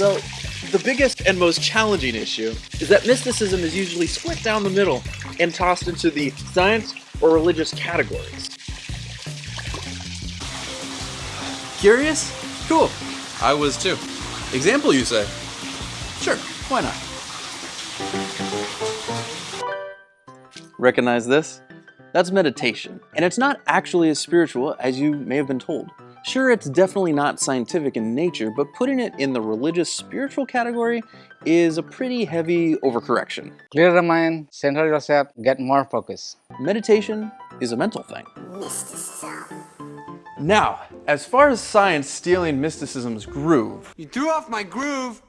So, the biggest and most challenging issue is that mysticism is usually split down the middle and tossed into the science or religious categories. Curious? Cool. I was too. Example, you say? Sure, why not? Recognize this? That's meditation, and it's not actually as spiritual as you may have been told. Sure, it's definitely not scientific in nature, but putting it in the religious spiritual category is a pretty heavy overcorrection. Clear the mind, center yourself, get more focus. Meditation is a mental thing. Now, as far as science stealing mysticism's groove, You threw off my groove!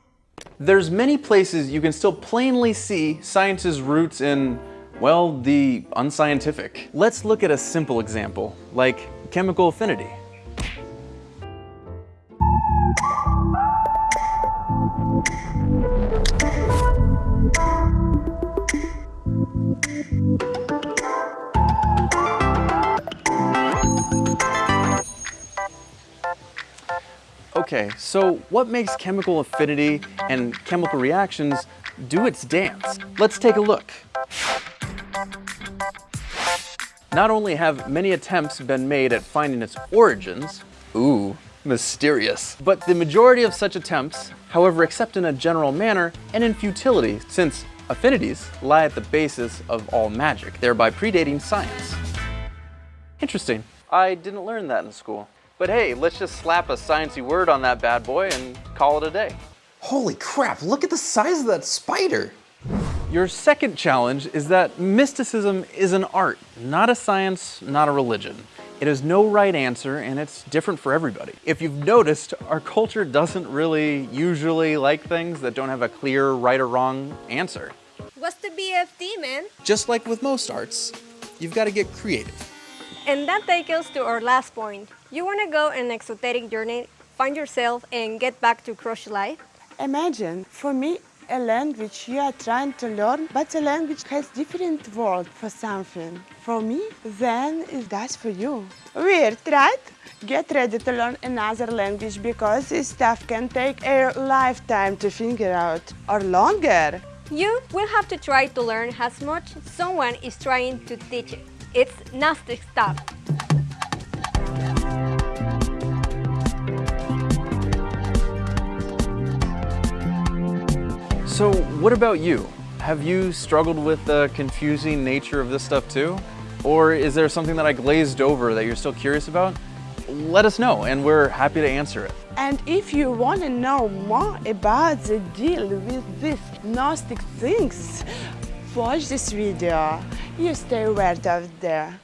there's many places you can still plainly see science's roots in, well, the unscientific. Let's look at a simple example, like chemical affinity. Okay, so what makes chemical affinity and chemical reactions do its dance? Let's take a look. Not only have many attempts been made at finding its origins, ooh, mysterious, but the majority of such attempts, however, except in a general manner and in futility, since affinities lie at the basis of all magic, thereby predating science. Interesting. I didn't learn that in school. But hey, let's just slap a sciencey word on that bad boy and call it a day. Holy crap, look at the size of that spider. Your second challenge is that mysticism is an art, not a science, not a religion. It has no right answer and it's different for everybody. If you've noticed, our culture doesn't really usually like things that don't have a clear right or wrong answer. What's the BFD, man? Just like with most arts, you've got to get creative. And that takes us to our last point. You want to go on an exoteric journey, find yourself, and get back to crush life? Imagine, for me, a language you are trying to learn, but a language has different word for something. For me, then is that for you. Weird, right? Get ready to learn another language because this stuff can take a lifetime to figure out, or longer. You will have to try to learn as much someone is trying to teach it. It's Gnostic stuff. So what about you? Have you struggled with the confusing nature of this stuff too? Or is there something that I glazed over that you're still curious about? Let us know and we're happy to answer it. And if you want to know more about the deal with these Gnostic things, watch this video. You stay right out there.